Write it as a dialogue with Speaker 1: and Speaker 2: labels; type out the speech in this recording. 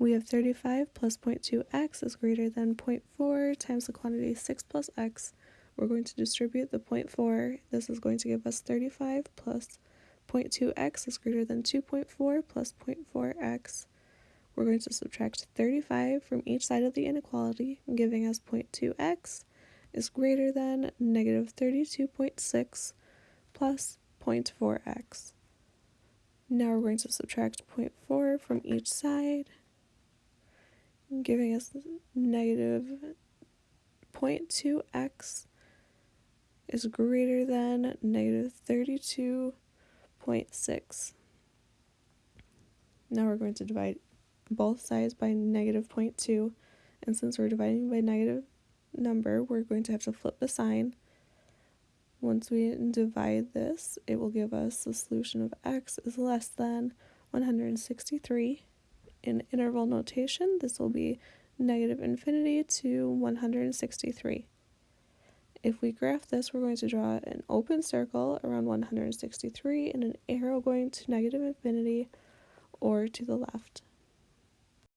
Speaker 1: We have 35 plus 0.2x is greater than 0.4 times the quantity 6 plus x. We're going to distribute the 0.4. This is going to give us 35 plus 0.2x is greater than 2.4 plus 0.4x. We're going to subtract 35 from each side of the inequality, giving us 0.2x is greater than negative 32.6 plus 0.4x. Now we're going to subtract 0.4 from each side, giving us negative 0.2x is greater than negative 32.6. Now we're going to divide both sides by negative 0.2, and since we're dividing by negative number, we're going to have to flip the sign. Once we divide this, it will give us the solution of x is less than 163 in interval notation, this will be negative infinity to 163. If we graph this, we're going to draw an open circle around 163 and an arrow going to negative infinity or to the left.